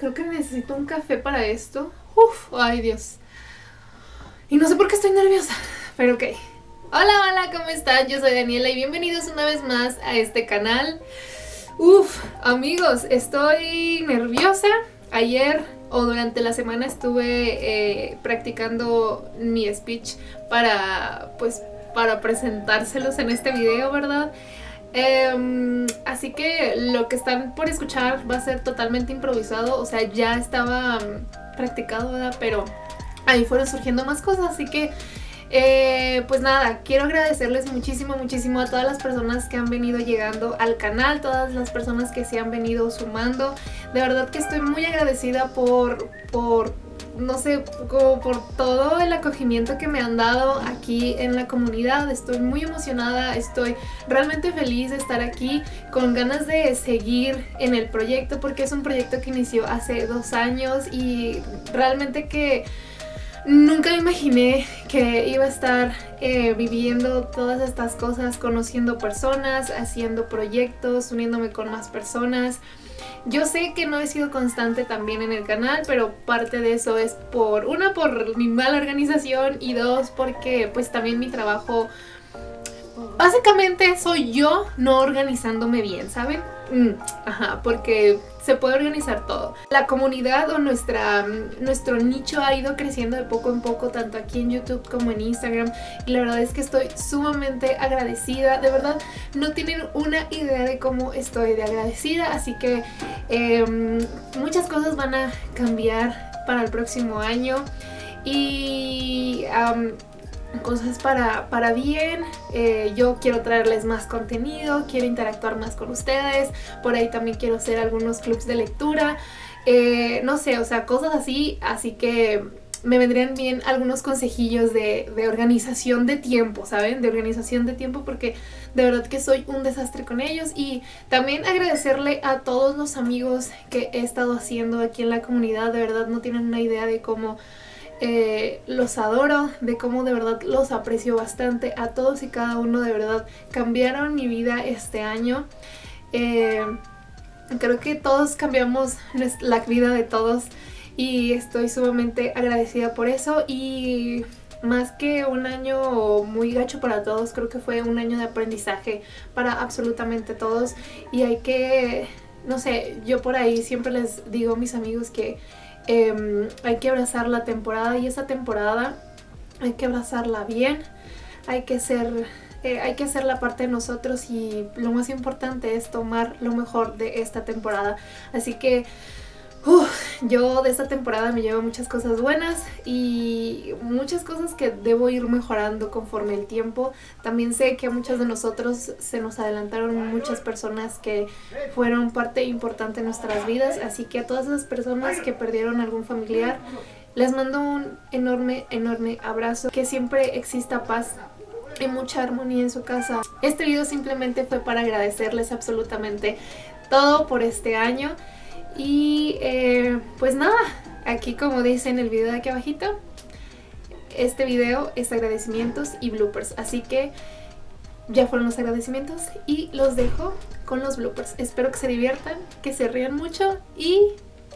Creo que necesito un café para esto. Uf, ay Dios. Y no sé por qué estoy nerviosa, pero ok. Hola, hola, ¿cómo están? Yo soy Daniela y bienvenidos una vez más a este canal. Uf, amigos, estoy nerviosa. Ayer o durante la semana estuve eh, practicando mi speech para, pues, para presentárselos en este video, ¿verdad? Em, así que lo que están por escuchar va a ser totalmente improvisado, o sea, ya estaba mm, practicado, ¿verdad? Pero ahí fueron surgiendo más cosas, así que eh, pues nada, quiero agradecerles muchísimo, muchísimo a todas las personas que han venido llegando al canal, todas las personas que se han venido sumando. De verdad que estoy muy agradecida por, por no sé, como por todo el acogimiento que me han dado aquí en la comunidad. Estoy muy emocionada, estoy realmente feliz de estar aquí, con ganas de seguir en el proyecto porque es un proyecto que inició hace dos años y realmente que Nunca imaginé que iba a estar eh, viviendo todas estas cosas, conociendo personas, haciendo proyectos, uniéndome con más personas. Yo sé que no he sido constante también en el canal, pero parte de eso es por, una, por mi mala organización y dos, porque pues también mi trabajo Básicamente soy yo no organizándome bien, ¿saben? Mm, ajá, porque se puede organizar todo. La comunidad o nuestra, nuestro nicho ha ido creciendo de poco en poco, tanto aquí en YouTube como en Instagram. Y la verdad es que estoy sumamente agradecida. De verdad, no tienen una idea de cómo estoy de agradecida. Así que em, muchas cosas van a cambiar para el próximo año. Y cosas para, para bien, eh, yo quiero traerles más contenido, quiero interactuar más con ustedes, por ahí también quiero hacer algunos clubs de lectura, eh, no sé, o sea, cosas así, así que me vendrían bien algunos consejillos de, de, organización de tiempo, ¿saben? De organización de tiempo porque de verdad que soy un desastre con ellos. Y también agradecerle a todos los amigos que he estado haciendo aquí en la comunidad, de verdad no tienen una idea de cómo eh, los adoro, de cómo de verdad los aprecio bastante. A todos y cada uno de verdad cambiaron mi vida este año. Eh, creo que todos cambiamos la vida de todos y estoy sumamente agradecida por eso y más que un año muy gacho para todos, creo que fue un año de aprendizaje para absolutamente todos y hay que, no sé, yo por ahí siempre les digo a mis amigos que Em, hay que abrazar la temporada y esa temporada hay que abrazarla bien, hay que ser... Eh, hay que hacer la parte de nosotros y lo más importante es tomar lo mejor de esta temporada. Así que yo de esta temporada me llevo muchas cosas buenas y muchas cosas que debo ir mejorando conforme el tiempo. También sé que a muchos de nosotros se nos adelantaron muchas personas que fueron parte importante en nuestras vidas, así que a todas esas personas que perdieron algún familiar, les mando un enorme, enorme abrazo, que siempre exista paz y mucha armonía en su casa. Este video simplemente fue para agradecerles absolutamente todo por este año. Y eh, pues nada, aquí como dice en el video de aquí abajito, este video es agradecimientos y bloopers. Así que ya fueron los agradecimientos y los dejo con los bloopers. Espero que se diviertan, que se rían mucho y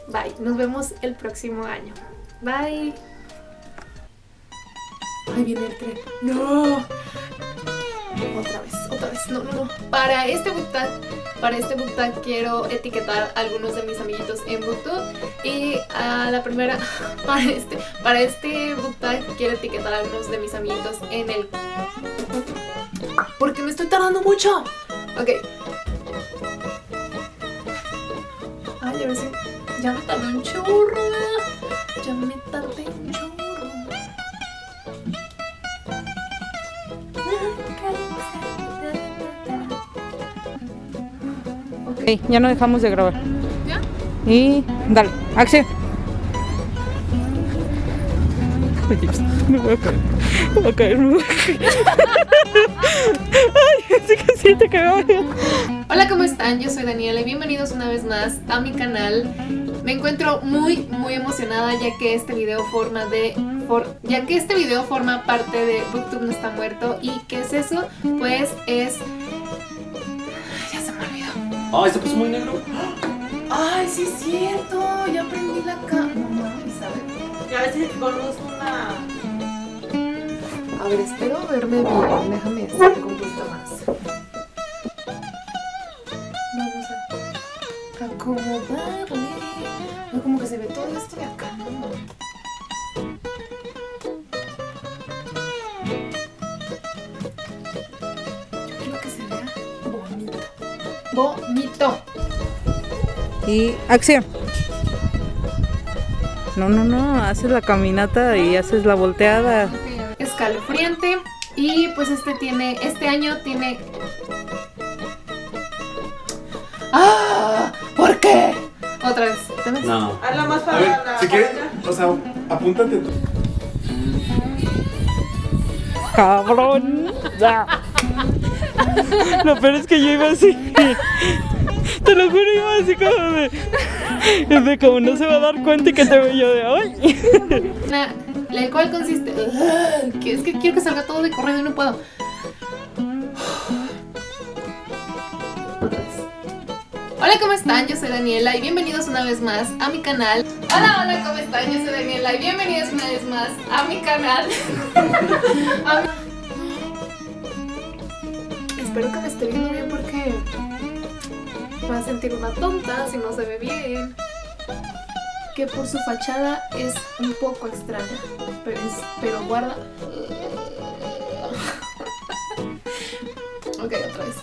bye. Nos vemos el próximo año. Bye. Ahí viene el tren. ¡No! Otra vez, otra vez. No, no, no. Para este book para este book quiero etiquetar a algunos de mis amiguitos en booktube. Y a la primera, para este, para este book quiero etiquetar a algunos de mis amiguitos en el... Porque me estoy tardando mucho. Ok. Ay, a ver si... Ya me tardé un churro. Ya no dejamos de grabar. ¿Ya? Y dale, acción. Me voy a caer, me voy a caer, me voy a caer. Ay, sí que siento que me voy Hola, ¿cómo están? Yo soy Daniela y bienvenidos una vez más a mi canal. Me encuentro muy, muy emocionada ya que este video forma de... ya que este video forma parte de Booktube no está muerto. ¿Y qué es eso? Pues es ¡Ay, se puso muy negro! Ay, sí es cierto. Ya prendí la cámara. No mames, a ver. Ya ves si conozco una. A ver, espero verme bien. Déjame acercar Bonito. Y acción. No, no, no, haces la caminata y haces la volteada. Escalofriante. Y pues este tiene, este año tiene... ¡Ah! ¿Por qué? Otra vez. No. Hazla más A para ver, la. si quieres, o sea, apúntate. Cabrón. Lo peor es que yo iba así. Te lo juro, iba así como de. Es de como no se va a dar cuenta y que te veo yo de hoy. La, la cual consiste. Que es que quiero que salga todo de corrido y no puedo. Otra vez. Hola, ¿cómo están? Yo soy Daniela y bienvenidos una vez más a mi canal. Hola, hola, ¿cómo están? Yo soy Daniela y bienvenidos una vez más a mi canal. A mi- espero que me esté viendo bien porque va a sentir una tonta si no se ve bien. Que por su fachada es un poco extraña, pero, es, pero guarda... ok, otra vez.